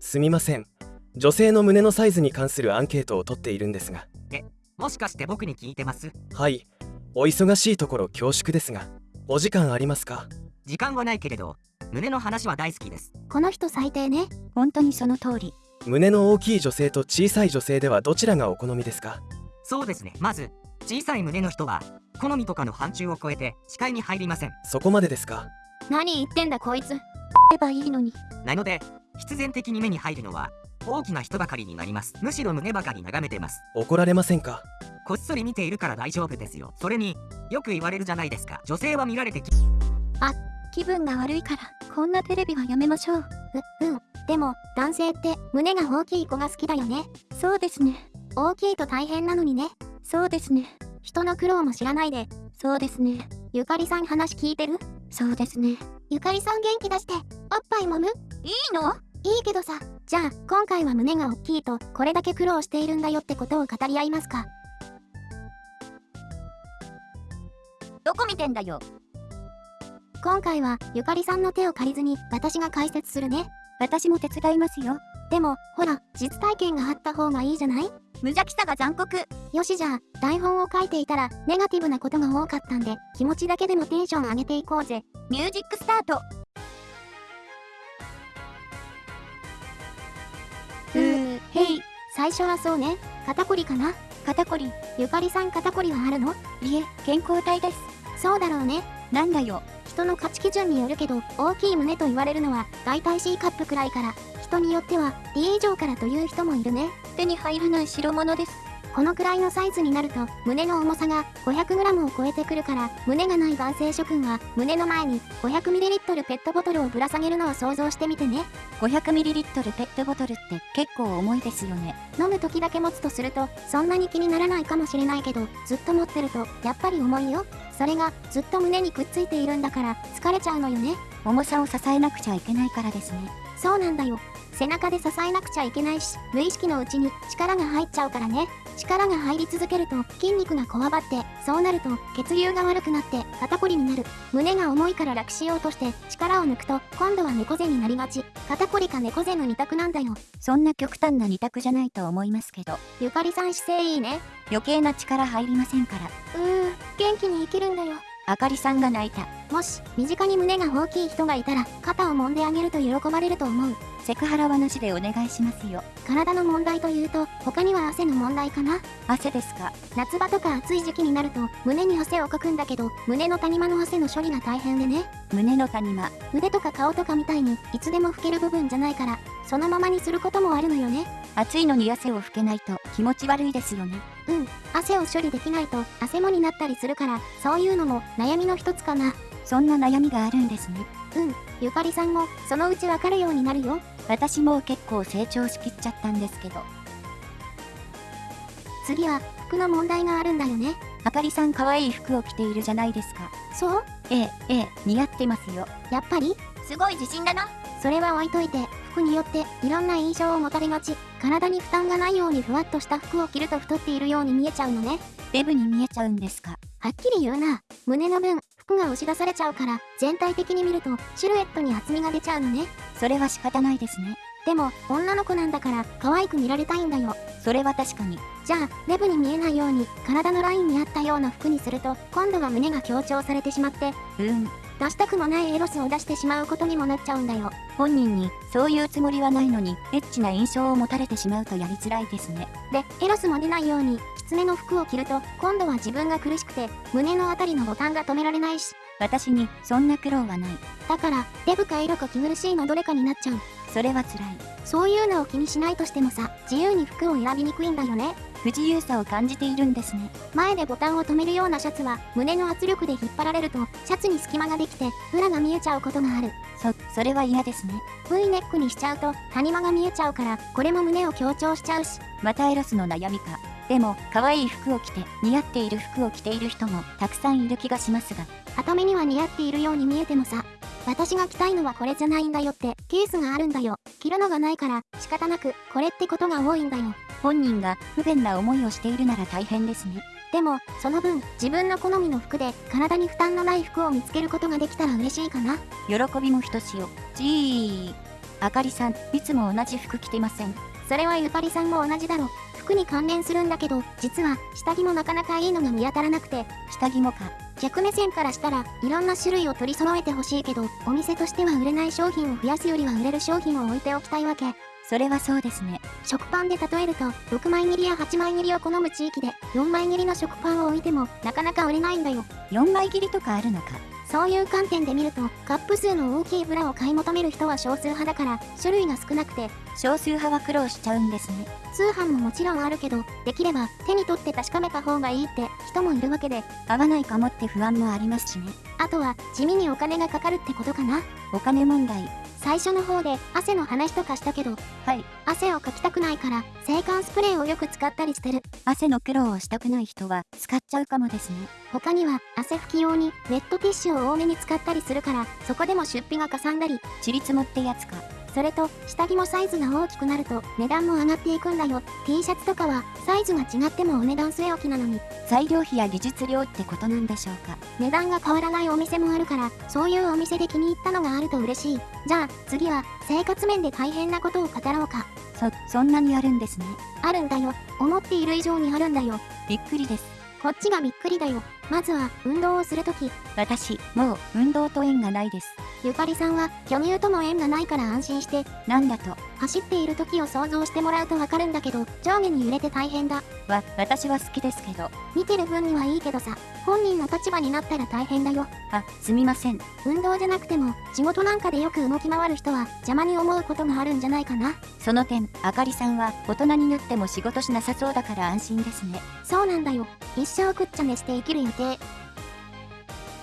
すみません。女性の胸のサイズに関するアンケートを取っているんですが。もしかして僕に聞いてます？はい。お忙しいところ恐縮ですが。お時間ありますか？時間はないけれど胸の話は大好きです。この人最低ね。本当にその通り。胸の大きい女性と小さい女性ではどちらがお好みですか？そうですね。まず小さい胸の人は好みとかの範疇を超えて視界に入りません。そこまでですか？何言ってんだこいつ。ればいいのに。なので必然的に目に入るのは大きな人ばかりになりますむしろ胸ばかり眺めてます怒られませんか？こっそり見ているから大丈夫ですよそれによく言われるじゃないですか女性は見られてき気分が悪いから、こんなテレビはやめましょう。う、うん。でも、男性って胸が大きい子が好きだよね。そうですね。大きいと大変なのにね。そうですね。人の苦労も知らないで。そうですね。ゆかりさん話聞いてる？そうですね。ゆかりさん元気出して。おっぱい揉む？いいの？いいけどさ。じゃあ、今回は胸が大きいと、これだけ苦労しているんだよってことを語り合いますか？どこ見てんだよ？今回は、ゆかりさんの手を借りずに、私が解説するね。私も手伝いますよ。でも、ほら、実体験があった方がいいじゃない？無邪気さが残酷。よしじゃあ、台本を書いていたら、ネガティブなことが多かったんで、気持ちだけでもテンション上げていこうぜ。ミュージックスタート。へい。最初はそうね。肩こりかな？肩こり。ゆかりさん肩こりはあるの？いえ、健康体です。そうだろうね。なんだよ。人の価値基準によるけど、大きい胸と言われるのは、大体 C カップくらいから、人によっては D 以上からという人もいるね。手に入らない代物です。このくらいのサイズになると、胸の重さが 500g を超えてくるから、胸がない男性諸君は、胸の前に 500ml ペットボトルをぶら下げるのを想像してみてね。500ml ペットボトルって結構重いですよね。飲む時だけ持つとすると、そんなに気にならないかもしれないけど、ずっと持ってると、やっぱり重いよ。それが、ずっと胸にくっついているんだから、疲れちゃうのよね。重さを支えなくちゃいけないからですね。そうなんだよ。背中で支えなくちゃいけないし、無意識のうちに力が入っちゃうからね。力が入り続けると筋肉がこわばって、そうなると血流が悪くなって肩こりになる。胸が重いから楽しようとして力を抜くと、今度は猫背になりがち。肩こりか猫背の二択なんだよ。そんな極端な二択じゃないと思いますけど、ゆかりさん姿勢いいね。余計な力入りませんから。うー、元気に生きるんだよ。あかりさんが泣いた。もし、身近に胸が大きい人がいたら、肩を揉んであげると喜ばれると思う。セクハラはなしでお願いしますよ。体の問題というと、他には汗の問題かな？汗ですか？夏場とか暑い時期になると、胸に汗をかくんだけど、胸の谷間の汗の処理が大変でね。胸の谷間。腕とか顔とかみたいに、いつでも拭ける部分じゃないから、そのままにすることもあるのよね。暑いのに汗を拭けないと気持ち悪いですよね。うん、汗を処理できないと、汗もになったりするから、そういうのも悩みの一つかな。そんな悩みがあるんですね。うん、ゆかりさんも、そのうちわかるようになるよ。私も結構成長しきっちゃったんですけど。次は、服の問題があるんだよね。あかりさん可愛い服を着ているじゃないですか。そう？ええ、ええ、似合ってますよ。やっぱり？すごい自信だな。それは置いといて、服によっていろんな印象を持たれがち。体に負担がないようにふわっとした服を着ると太っているように見えちゃうのね。デブに見えちゃうんですか。はっきり言うな。胸の分、服が押し出されちゃうから、全体的に見ると、シルエットに厚みが出ちゃうのね。それは仕方ないですね。でも、女の子なんだから、可愛く見られたいんだよ。それは確かに。じゃあ、デブに見えないように、体のラインに合ったような服にすると、今度は胸が強調されてしまって、うーん。出したくもないエロスを出してしまうことにもなっちゃうんだよ。本人にそういうつもりはないのにエッチな印象を持たれてしまうとやりづらいですね。で、エロスも出ないように、きつめの服を着ると、今度は自分が苦しくて、胸のあたりのボタンが止められないし、私にそんな苦労はない。だから、デブかエロか気苦しいのどれかになっちゃう。それは辛い。そういうのを気にしないとしてもさ、自由に服を選びにくいんだよね。不自由さを感じているんですね。前でボタンを止めるようなシャツは、胸の圧力で引っ張られると、シャツに隙間ができて、裏が見えちゃうことがある。そ、それは嫌ですね。V ネックにしちゃうと、谷間が見えちゃうから、これも胸を強調しちゃうし。またエロスの悩みか。でも、可愛い服を着て、似合っている服を着ている人もたくさんいる気がしますが。は目には似合っているように見えてもさ、私が着たいのはこれじゃないんだよってケースがあるんだよ。着るのがないから仕方なくこれってことが多いんだよ。本人が不便な思いをしているなら大変ですね。でも、その分、自分の好みの服で体に負担のない服を見つけることができたら嬉しいかな。喜びもひとしお。じー。あかりさん、いつも同じ服着てません。それはゆかりさんも同じだろ。服に関連するんだけど、実は下着もなかなかいいのが見当たらなくて、下着もか。客目線からしたらいろんな種類を取り揃えてほしいけど、お店としては売れない商品を増やすよりは売れる商品を置いておきたいわけ。それはそうですね。食パンで例えると、6枚切りや8枚切りを好む地域で、4枚切りの食パンを置いても、なかなか売れないんだよ。4枚切りとかあるのか。そういう観点で見ると、カップ数の大きいブラを買い求める人は少数派だから、種類が少なくて、少数派は苦労しちゃうんですね。通販ももちろんあるけど、できれば手に取って確かめた方がいいって人もいるわけで、合わないかもって不安もありますしね。あとは地味にお金がかかるってことかな。お金問題。最初の方で汗の話とかしたけど、はい。汗をかきたくないから、制汗スプレーをよく使ったりしてる。汗の苦労をしたくない人は使っちゃうかもですね。他には汗拭き用にウェットティッシュを多めに使ったりするから、そこでも出費がかさんだり、ちりつもってやつか。それと、下着もサイズが大きくなると値段も上がっていくんだよ。T シャツとかはサイズが違ってもお値段据え置きなのに、材料費や技術料ってことなんでしょうか。値段が変わらないお店もあるから、そういうお店で気に入ったのがあると嬉しい。じゃあ、次は生活面で大変なことを語ろうか。そ、そんなにあるんですね。あるんだよ。思っている以上にあるんだよ。びっくりです。こっちがびっくりだよ。まずは、運動をするとき、私、もう運動と縁がないです。ゆかりさんは巨乳とも縁がないから安心して、なんだと。走っている時を想像してもらうとわかるんだけど、上下に揺れて大変だ。わ、私は好きですけど。見てる分にはいいけどさ、本人の立場になったら大変だよ。あ、すみません。運動じゃなくても、仕事なんかでよく動き回る人は邪魔に思うことがあるんじゃないかな。その点、あかりさんは大人になっても仕事しなさそうだから安心ですね。そうなんだよ。一生くっちゃねして生きる予定。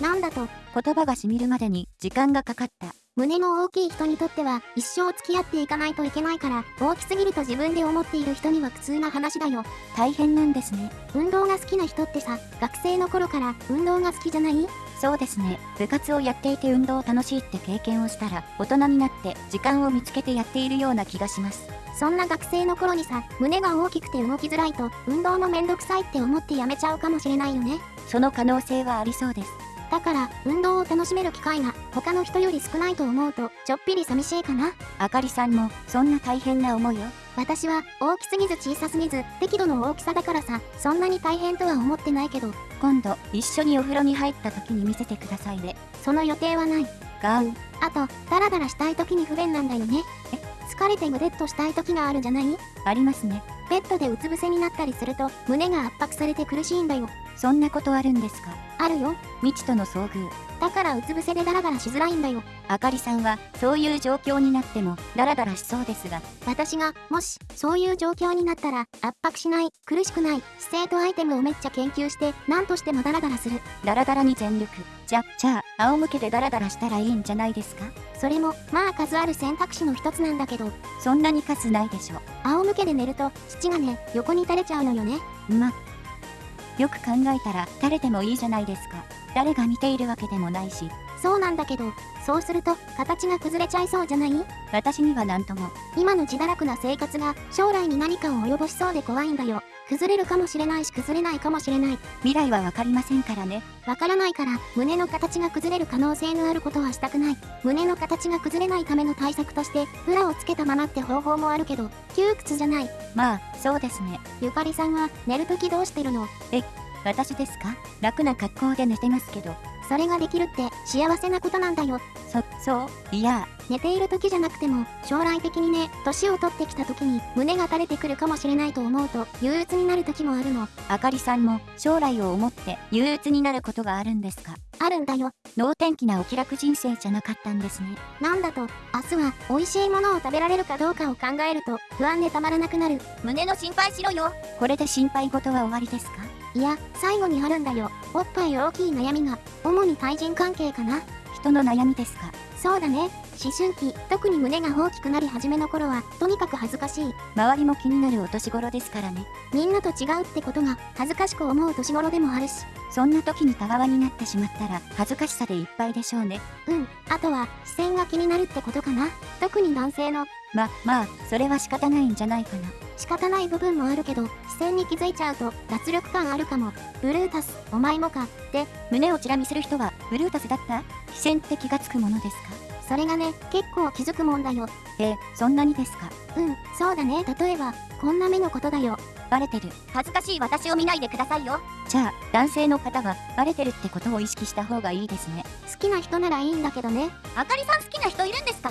なんだと、言葉がしみるまでに時間がかかった。胸の大きい人にとっては一生付き合っていかないといけないから、大きすぎると自分で思っている人には苦痛な話だよ。大変なんですね。運動が好きな人ってさ、学生の頃から運動が好きじゃない？そうですね。部活をやっていて運動楽しいって経験をしたら、大人になって時間を見つけてやっているような気がします。そんな学生の頃にさ、胸が大きくて動きづらいと、運動もめんどくさいって思ってやめちゃうかもしれないよね。その可能性はありそうです。だから、運動を楽しめる機会が他の人より少ないと思うと、ちょっぴり寂しいかな。あかりさんも、そんな大変な思いを？私は大きすぎず小さすぎず適度の大きさだからさそんなに大変とは思ってないけど今度、一緒にお風呂に入った時に見せてくださいね。その予定はないガウン。あとダラダラしたい時に不便なんだよねえ？疲れてぐでっとしたい時があるじゃない？ありますね。ベッドでうつ伏せになったりすると胸が圧迫されて苦しいんだよそんなことあるんですか？あるよ未知との遭遇。だからうつ伏せでダラダラしづらいんだよあかりさんは、そういう状況になっても、ダラダラしそうですが、私がもしそういう状況になったら圧迫しない苦しくない姿勢とアイテムをめっちゃ研究して何としてもダラダラするダラダラに全力。じゃ、じゃあ、仰向けでダラダラしたらいいんじゃないですか？それもまあ数ある選択肢の一つなんだけどそんなに数ないでしょ。仰向けで寝ると土がね横に垂れちゃうのよねま。よく考えたら、誰でもいいじゃないですか。誰が見ているわけでもないし、そうなんだけどそうすると形が崩れちゃいそうじゃない？私には何とも。今の自堕落な生活が将来に何かを及ぼしそうで怖いんだよ崩れるかもしれないし崩れないかもしれない未来はわかりませんからね。わからないから胸の形が崩れる可能性のあることはしたくない胸の形が崩れないための対策としてブラをつけたままって方法もあるけど窮屈じゃないまあ、そうですね。ゆかりさんは寝るときどうしてるの？私ですか？楽な格好で寝てますけど。それができるって幸せなことなんだよ。そ、そういや、寝ている時じゃなくても将来的にね年を取ってきた時に胸が垂れてくるかもしれないと思うと憂鬱になる時もあるの。あかりさんも将来を思って憂鬱になることがあるんですか？あるんだよ。能天気なお気楽人生じゃなかったんですね。なんだと明日は美味しいものを食べられるかどうかを考えると不安でたまらなくなる。胸の心配しろよ。これで心配事は終わりですか？いや最後にあるんだよ。おっぱい大きい悩みが主に対人関係かな。人の悩みですか？そうだね。思春期特に胸が大きくなり始めの頃はとにかく恥ずかしい。周りも気になるお年頃ですからね。みんなと違うってことが恥ずかしく思う年頃でもあるし。そんな時にたわわになってしまったら恥ずかしさでいっぱいでしょうね。うん。あとは視線が気になるってことかな。特に男性のま、まあ、それは仕方ないんじゃないかな。仕方ない部分もあるけど視線に気づいちゃうと脱力感あるかもブルータスお前もかって胸をチラ見する人はブルータスだった？視線って気がつくものですか？それがね、結構気づくもんだよ。えー、そんなにですか？うん、そうだね。例えば、こんな目のことだよ。バレてる。恥ずかしい私を見ないでくださいよ。じゃあ、男性の方はバレてるってことを意識した方がいいですね。好きな人ならいいんだけどね。あかりさん好きな人いるんですか？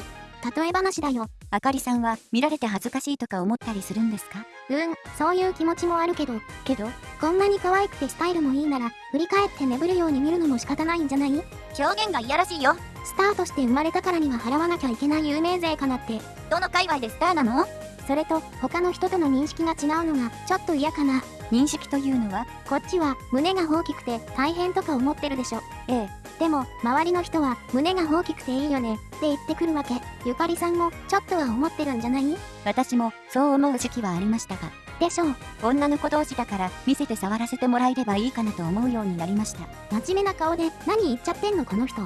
例え話だよ。あかりさんは見られて恥ずかしいとか思ったりするんですか？うん、そういう気持ちもあるけど、けど、こんなに可愛くてスタイルもいいなら、振り返って眠るように見るのも仕方ないんじゃない？表現がいやらしいよ。スターとして生まれたからには払わなきゃいけない有名税かなって。どの界隈でスターなの？それと、他の人との認識が違うのが、ちょっと嫌かな。認識というのは？こっちは、胸が大きくて大変とか思ってるでしょ。ええ、でも、周りの人は、胸が大きくていいよね、って言ってくるわけ。ゆかりさんも、ちょっとは思ってるんじゃない？私もそう思う時期はありましたが、でしょう。女の子同士だから見せて触らせてもらえればいいかなと思うようになりました。真面目な顔で、何言っちゃってんのこの人。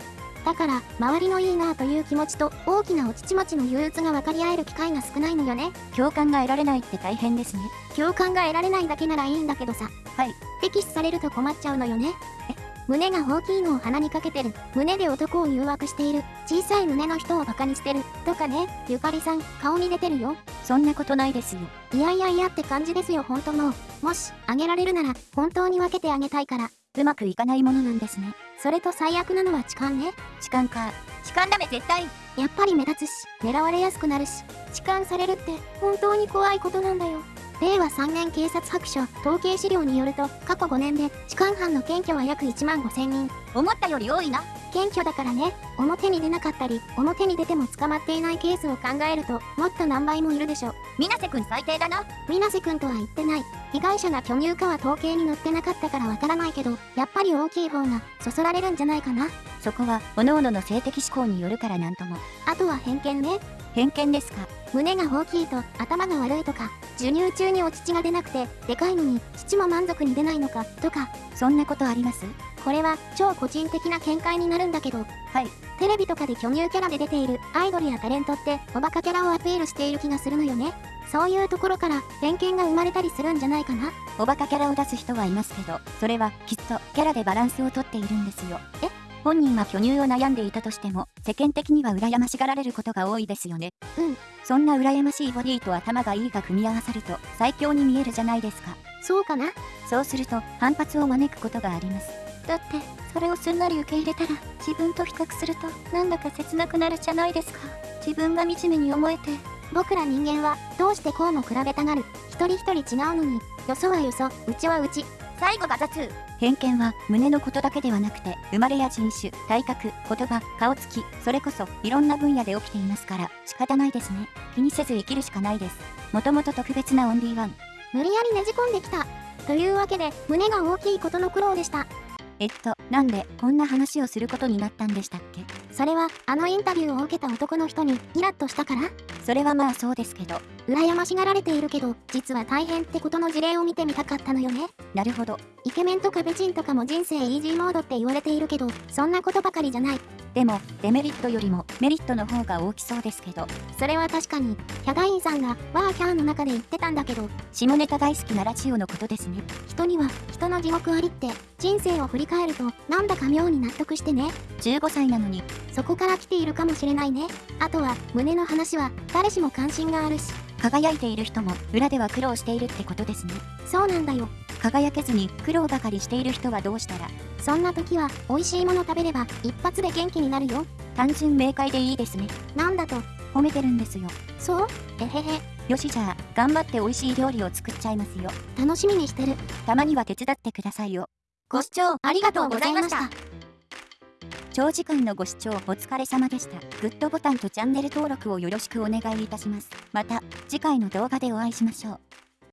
だから、周りのいいなという気持ちと、大きなお乳持ちの憂鬱が分かり合える機会が少ないのよね。共感が得られないって大変ですね。共感が得られないだけならいいんだけどさ。はい。敵視されると困っちゃうのよね。え、胸が大きいのを鼻にかけてる。胸で男を誘惑している。小さい胸の人をバカにしてる。とかね、ゆかりさん、顔に出てるよ。そんなことないですよ。いやいやいやって感じですよ、本当の。もし、あげられるなら、本当に分けてあげたいから。うまくいかないものなんですね。それと最悪なのは痴漢ね。痴漢か。痴漢ダメ絶対やっぱり目立つし、狙われやすくなるし、痴漢されるって、本当に怖いことなんだよ。令和3年警察白書統計資料によると過去5年で痴漢犯の検挙は約1万5000人思ったより多いな謙虚だからね。表に出なかったり表に出ても捕まっていないケースを考えるともっと何倍もいるでしょ。水瀬くん最低だな。水瀬くんとは言ってない。被害者が巨乳かは統計に載ってなかったからわからないけどやっぱり大きい方がそそられるんじゃないかな。そこは各々の性的思考によるからなんとも。あとは偏見ね。偏見ですか？胸が大きいと頭が悪いとか授乳中にお乳が出なくてでかいのに乳も満足に出ないのかとか。そんなことあります？これは超個人的な見解になるんだけどはいテレビとかで巨乳キャラで出ているアイドルやタレントっておバカキャラをアピールしている気がするのよねそういうところから偏見が生まれたりするんじゃないかなおバカキャラを出す人はいますけど、それはきっとキャラでバランスをとっているんですよ。え？本人は巨乳を悩んでいたとしても、世間的には羨ましがられることが多いですよね。うん。そんな羨ましいボディと頭がいいが組み合わさると最強に見えるじゃないですか。そうかな？そうすると反発を招くことがあります。だってそれをすんなり受け入れたら自分と比較するとなんだか切なくなるじゃないですか自分が惨めに思えて僕ら人間はどうしてこうも比べたがる一人一人違うのによそはよそ、うちはうち。最後が雑。偏見は胸のことだけではなくて生まれや人種体格言葉顔つきそれこそいろんな分野で起きていますから仕方ないですね気にせず生きるしかないですもともと特別なオンリーワン無理やりねじ込んできた。というわけで、胸が大きいことの苦労でした。えっとなんでこんな話をすることになったんでしたっけ？それは、あのインタビューを受けた男の人に、イラッとしたから？それはまあそうですけど羨ましがられているけど、実は大変ってことの事例を見てみたかったのよね。なるほどイケメンとか美人とかも人生イージーモードって言われているけど、そんなことばかりじゃない。でもデメリットよりもメリットの方が大きそうですけどそれは確かに、ヒャガインさんが、ワーキャーの中で言ってたんだけど、下ネタ大好きなラジオのことですね人には、人の地獄ありって、人生を振り返ると、なんだか妙に納得してね。15歳なのにそこから来ているかもしれないね。あとは、胸の話は、誰しも関心があるし、輝いている人も裏では苦労しているってことですねそうなんだよ。輝けずに苦労ばかりしている人はどうしたらそんな時は、美味しいもの食べれば、一発で元気になるよ。単純明快でいいですねなんだと、褒めてるんですよそう？えへへ、よしじゃあ頑張って美味しい料理を作っちゃいますよ楽しみにしてる。たまには手伝ってくださいよご視聴ありがとうございました。長時間のご視聴お疲れ様でした。グッドボタンとチャンネル登録をよろしくお願いいたします。また次回の動画でお会いしましょう。